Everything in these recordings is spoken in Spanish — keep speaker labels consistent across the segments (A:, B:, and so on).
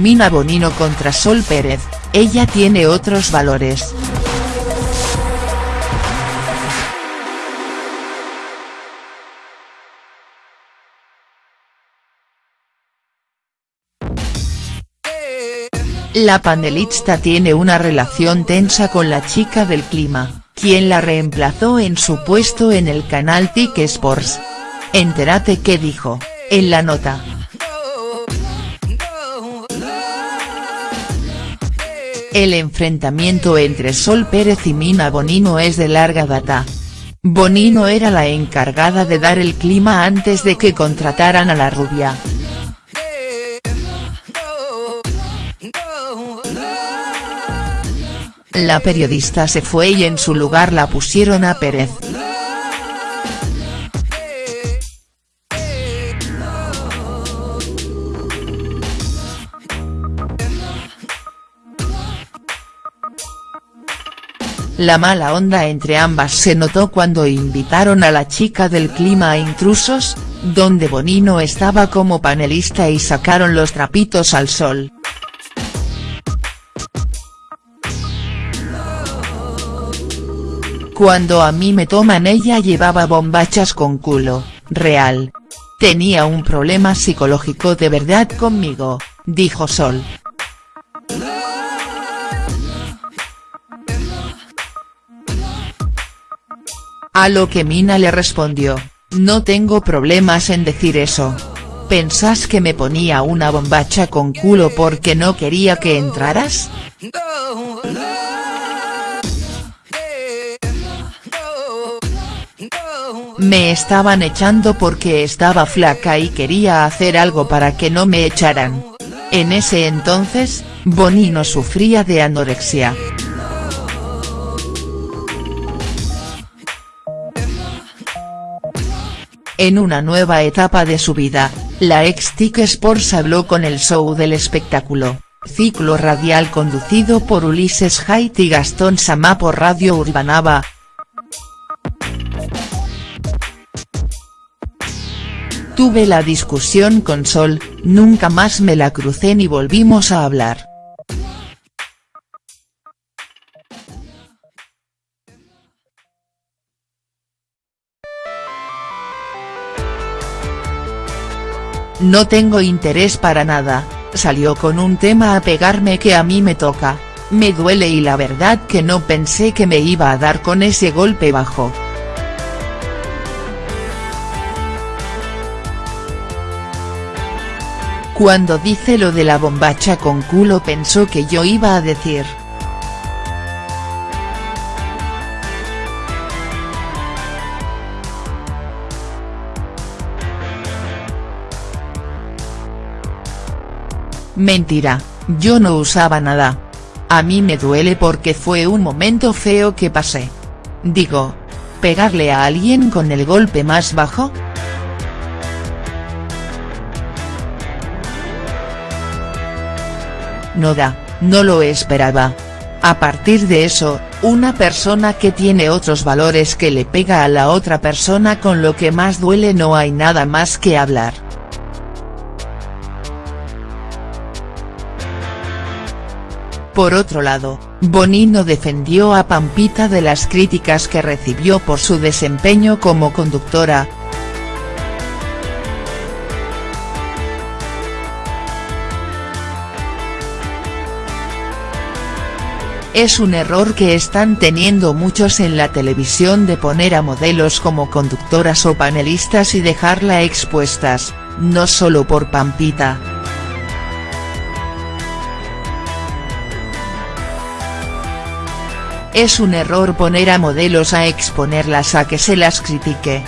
A: Mina Bonino contra Sol Pérez, ella tiene otros valores. La panelista tiene una relación tensa con la chica del clima, quien la reemplazó en su puesto en el canal TIC Sports. Entérate qué dijo, en la nota. El enfrentamiento entre Sol Pérez y Mina Bonino es de larga data. Bonino era la encargada de dar el clima antes de que contrataran a la rubia. La periodista se fue y en su lugar la pusieron a Pérez. La mala onda entre ambas se notó cuando invitaron a la chica del clima a Intrusos, donde Bonino estaba como panelista y sacaron los trapitos al sol. Cuando a mí me toman ella llevaba bombachas con culo, real. Tenía un problema psicológico de verdad conmigo, dijo Sol. A lo que Mina le respondió, no tengo problemas en decir eso. ¿Pensás que me ponía una bombacha con culo porque no quería que entraras?. Me estaban echando porque estaba flaca y quería hacer algo para que no me echaran. En ese entonces, Bonino sufría de anorexia. En una nueva etapa de su vida, la ex Tic Sports habló con el show del espectáculo, ciclo radial conducido por Ulises Haidt y Gastón Samá por Radio Urbanaba, Tuve la discusión con Sol, nunca más me la crucé ni volvimos a hablar. No tengo interés para nada, salió con un tema a pegarme que a mí me toca, me duele y la verdad que no pensé que me iba a dar con ese golpe bajo. Cuando dice lo de la bombacha con culo pensó que yo iba a decir. Mentira, yo no usaba nada. A mí me duele porque fue un momento feo que pasé. Digo, ¿pegarle a alguien con el golpe más bajo?. no da, no lo esperaba. A partir de eso, una persona que tiene otros valores que le pega a la otra persona con lo que más duele no hay nada más que hablar. Por otro lado, Bonino defendió a Pampita de las críticas que recibió por su desempeño como conductora, Es un error que están teniendo muchos en la televisión de poner a modelos como conductoras o panelistas y dejarla expuestas, no solo por Pampita. Es un error poner a modelos a exponerlas a que se las critique.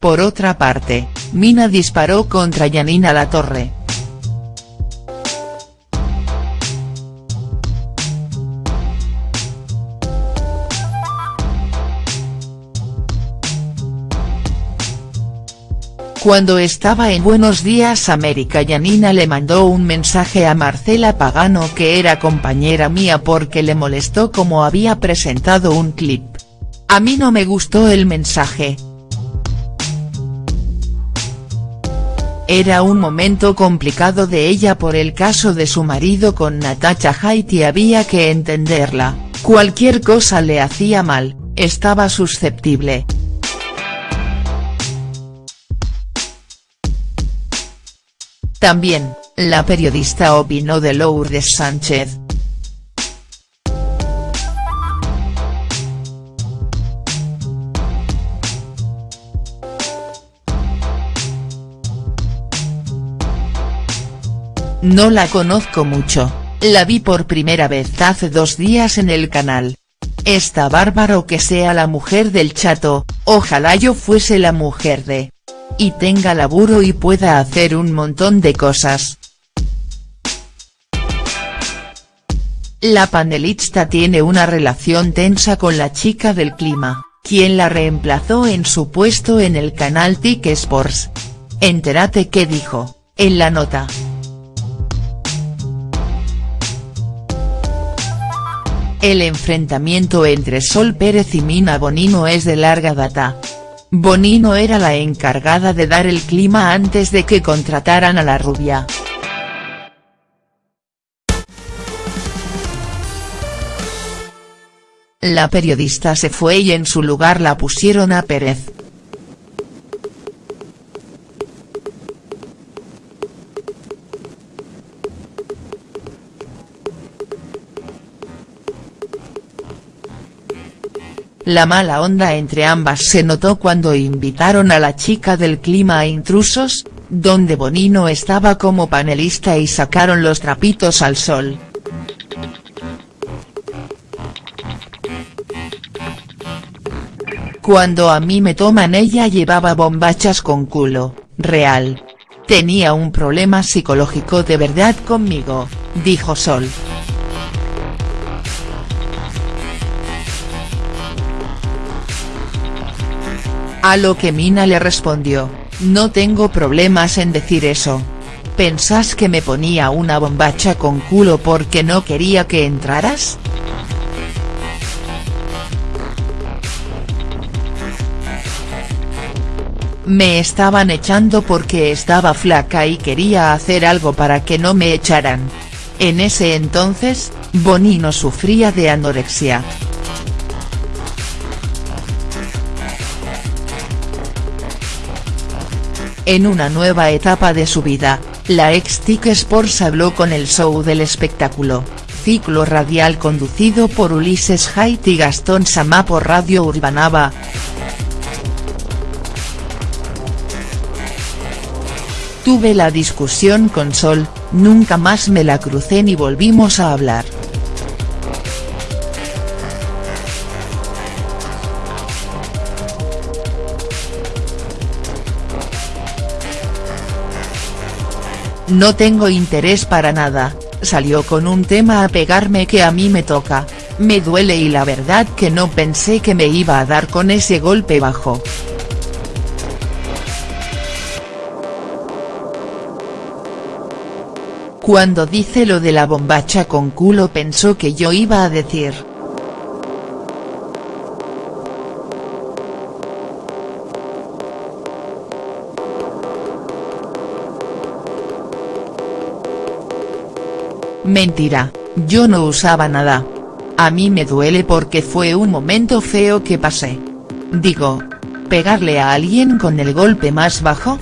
A: Por otra parte, Mina disparó contra Yanina Latorre. Cuando estaba en Buenos Días América Yanina le mandó un mensaje a Marcela Pagano que era compañera mía porque le molestó como había presentado un clip. A mí no me gustó el mensaje. Era un momento complicado de ella por el caso de su marido con Natacha Haidt y había que entenderla, cualquier cosa le hacía mal, estaba susceptible. También, la periodista opinó de Lourdes Sánchez. No la conozco mucho, la vi por primera vez hace dos días en el canal. Está bárbaro que sea la mujer del chato, ojalá yo fuese la mujer de y tenga laburo y pueda hacer un montón de cosas. La panelista tiene una relación tensa con la chica del clima, quien la reemplazó en su puesto en el canal TIC Sports. Entérate qué dijo, en la nota. El enfrentamiento entre Sol Pérez y Mina Bonino es de larga data, Bonino era la encargada de dar el clima antes de que contrataran a la rubia. La periodista se fue y en su lugar la pusieron a Pérez. La mala onda entre ambas se notó cuando invitaron a la chica del clima a Intrusos, donde Bonino estaba como panelista y sacaron los trapitos al sol. Cuando a mí me toman ella llevaba bombachas con culo, real. Tenía un problema psicológico de verdad conmigo, dijo Sol. A lo que Mina le respondió, no tengo problemas en decir eso. ¿Pensás que me ponía una bombacha con culo porque no quería que entraras?. Me estaban echando porque estaba flaca y quería hacer algo para que no me echaran. En ese entonces, Bonino sufría de anorexia. En una nueva etapa de su vida, la ex TIC Sports habló con el show del espectáculo, ciclo radial conducido por Ulises Haidt y Gastón Samá por Radio Urbanaba. Tuve la discusión con Sol, nunca más me la crucé ni volvimos a hablar. No tengo interés para nada, salió con un tema a pegarme que a mí me toca, me duele y la verdad que no pensé que me iba a dar con ese golpe bajo. Cuando dice lo de la bombacha con culo pensó que yo iba a decir, Mentira, yo no usaba nada. A mí me duele porque fue un momento feo que pasé. Digo, ¿pegarle a alguien con el golpe más bajo?.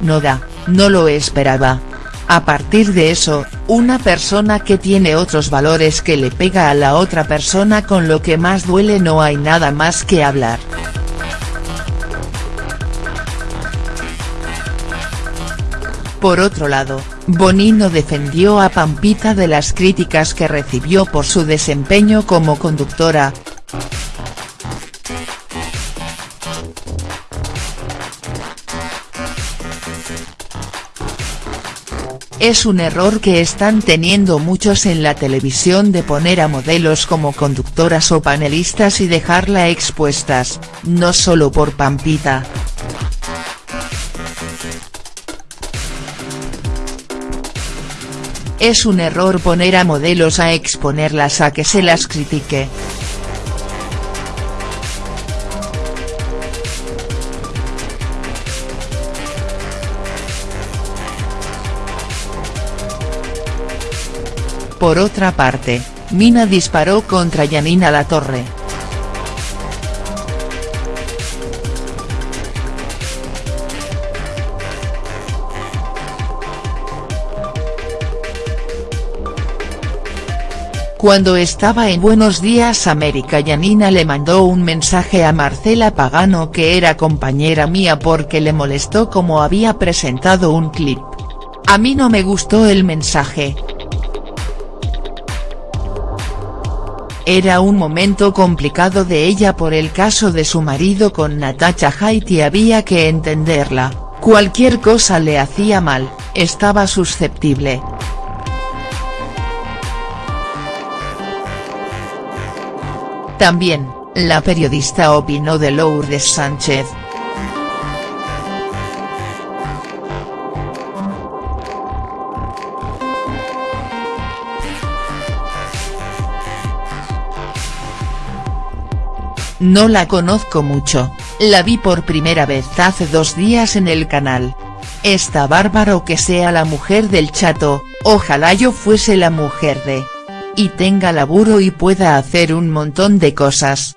A: No da, no lo esperaba. A partir de eso, una persona que tiene otros valores que le pega a la otra persona con lo que más duele no hay nada más que hablar. Por otro lado, Bonino defendió a Pampita de las críticas que recibió por su desempeño como conductora. Es un error que están teniendo muchos en la televisión de poner a modelos como conductoras o panelistas y dejarla expuestas, no solo por Pampita. Es un error poner a modelos a exponerlas a que se las critique. Por otra parte, Mina disparó contra Yanina Latorre. Cuando estaba en Buenos Días América Yanina le mandó un mensaje a Marcela Pagano que era compañera mía porque le molestó como había presentado un clip. A mí no me gustó el mensaje, Era un momento complicado de ella por el caso de su marido con Natacha Haidt y había que entenderla, cualquier cosa le hacía mal, estaba susceptible. También, la periodista opinó de Lourdes Sánchez, No la conozco mucho, la vi por primera vez hace dos días en el canal. Está bárbaro que sea la mujer del chato, ojalá yo fuese la mujer de. Y tenga laburo y pueda hacer un montón de cosas.